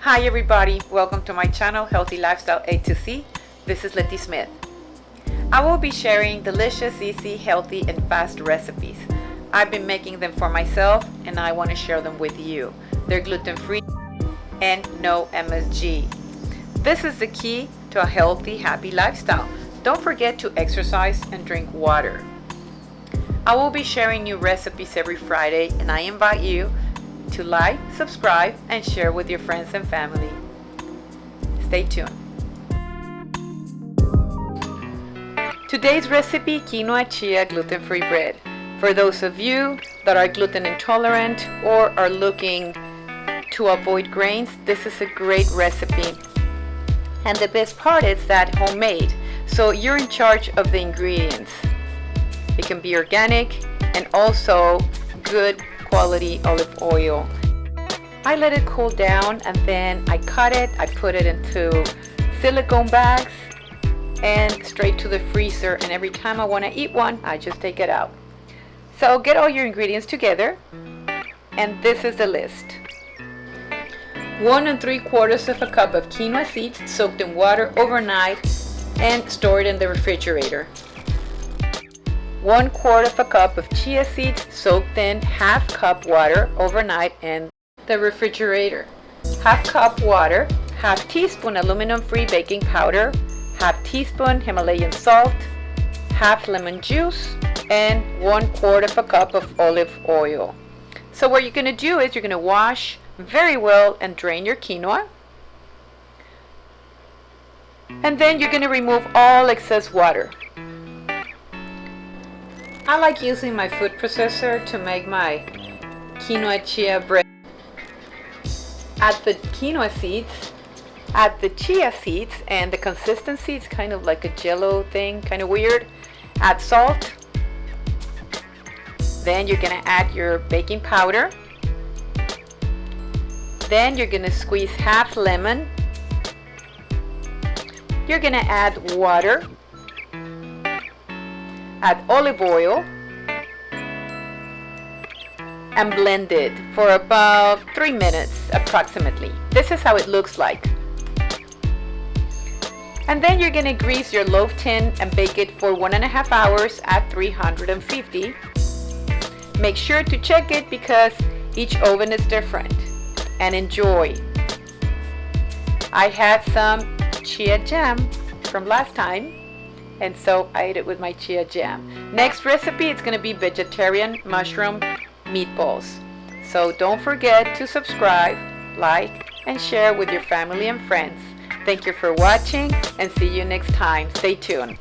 Hi everybody, welcome to my channel Healthy Lifestyle A to C. This is Letty Smith. I will be sharing delicious, easy, healthy, and fast recipes. I've been making them for myself and I want to share them with you. They're gluten-free and no MSG. This is the key to a healthy, happy lifestyle. Don't forget to exercise and drink water. I will be sharing new recipes every Friday and I invite you to like, subscribe, and share with your friends and family. Stay tuned. Today's recipe, quinoa chia gluten-free bread. For those of you that are gluten intolerant or are looking to avoid grains, this is a great recipe. And the best part is that homemade, so you're in charge of the ingredients. It can be organic and also good quality olive oil. I let it cool down and then I cut it, I put it into silicone bags and straight to the freezer and every time I want to eat one I just take it out. So get all your ingredients together and this is the list. One and three quarters of a cup of quinoa seeds soaked in water overnight and stored in the refrigerator. 1 quart of a cup of chia seeds soaked in half cup water overnight in the refrigerator. Half cup water, half teaspoon aluminum free baking powder, half teaspoon Himalayan salt, half lemon juice, and 1 quart of a cup of olive oil. So what you're going to do is you're going to wash very well and drain your quinoa. And then you're going to remove all excess water. I like using my food processor to make my quinoa chia bread. Add the quinoa seeds, add the chia seeds, and the consistency is kind of like a jello thing, kind of weird. Add salt. Then you're gonna add your baking powder. Then you're gonna squeeze half lemon. You're gonna add water add olive oil and blend it for about three minutes approximately. This is how it looks like. And then you're gonna grease your loaf tin and bake it for one and a half hours at 350. Make sure to check it because each oven is different. And enjoy. I had some chia jam from last time and so I ate it with my chia jam. Next recipe it's going to be vegetarian mushroom meatballs. So don't forget to subscribe, like, and share with your family and friends. Thank you for watching and see you next time. Stay tuned.